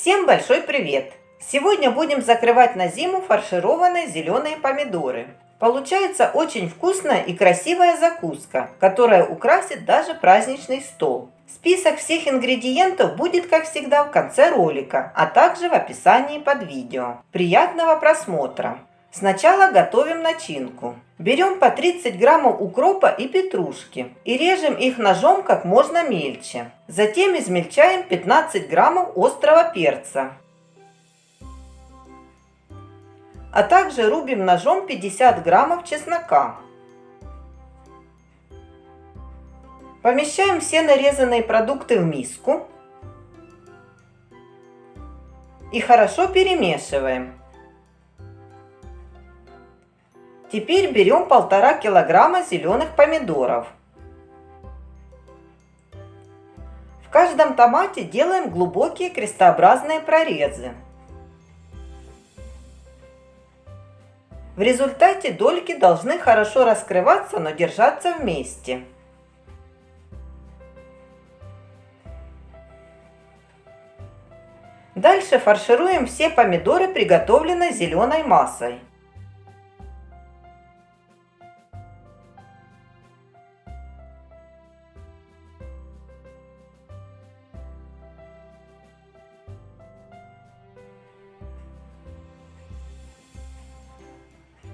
Всем большой привет! Сегодня будем закрывать на зиму фаршированные зеленые помидоры. Получается очень вкусная и красивая закуска, которая украсит даже праздничный стол. Список всех ингредиентов будет, как всегда, в конце ролика, а также в описании под видео. Приятного просмотра! Сначала готовим начинку. Берем по 30 граммов укропа и петрушки и режем их ножом как можно мельче. Затем измельчаем 15 граммов острого перца. А также рубим ножом 50 граммов чеснока. Помещаем все нарезанные продукты в миску и хорошо перемешиваем. Теперь берем полтора килограмма зеленых помидоров. В каждом томате делаем глубокие крестообразные прорезы. В результате дольки должны хорошо раскрываться, но держаться вместе. Дальше фаршируем все помидоры, приготовленной зеленой массой.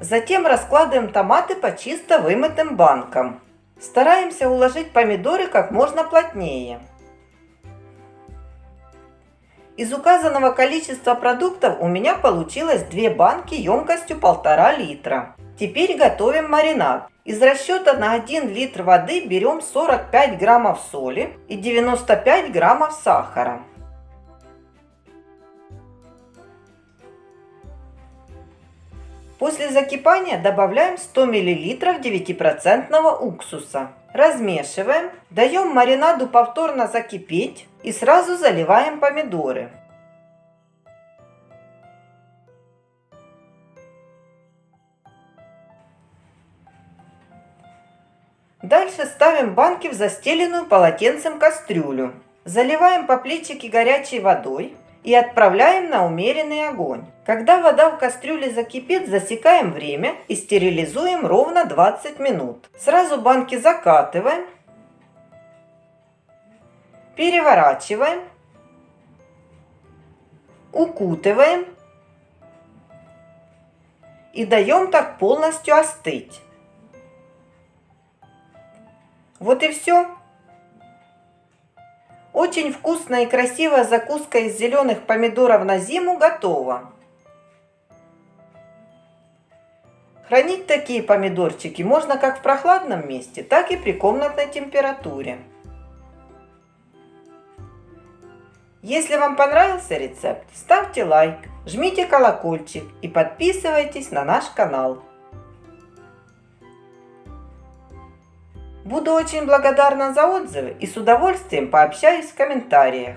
Затем раскладываем томаты по чисто вымытым банкам. Стараемся уложить помидоры как можно плотнее. Из указанного количества продуктов у меня получилось 2 банки емкостью 1,5 литра. Теперь готовим маринад. Из расчета на 1 литр воды берем 45 граммов соли и 95 граммов сахара. После закипания добавляем 100 мл 9% уксуса. Размешиваем, даем маринаду повторно закипеть и сразу заливаем помидоры. Дальше ставим банки в застеленную полотенцем кастрюлю. Заливаем по плечике горячей водой и отправляем на умеренный огонь. Когда вода в кастрюле закипит, засекаем время и стерилизуем ровно 20 минут. Сразу банки закатываем, переворачиваем, укутываем и даем так полностью остыть. Вот и все. Очень вкусная и красивая закуска из зеленых помидоров на зиму готова. Хранить такие помидорчики можно как в прохладном месте, так и при комнатной температуре. Если вам понравился рецепт, ставьте лайк, жмите колокольчик и подписывайтесь на наш канал. Буду очень благодарна за отзывы и с удовольствием пообщаюсь в комментариях.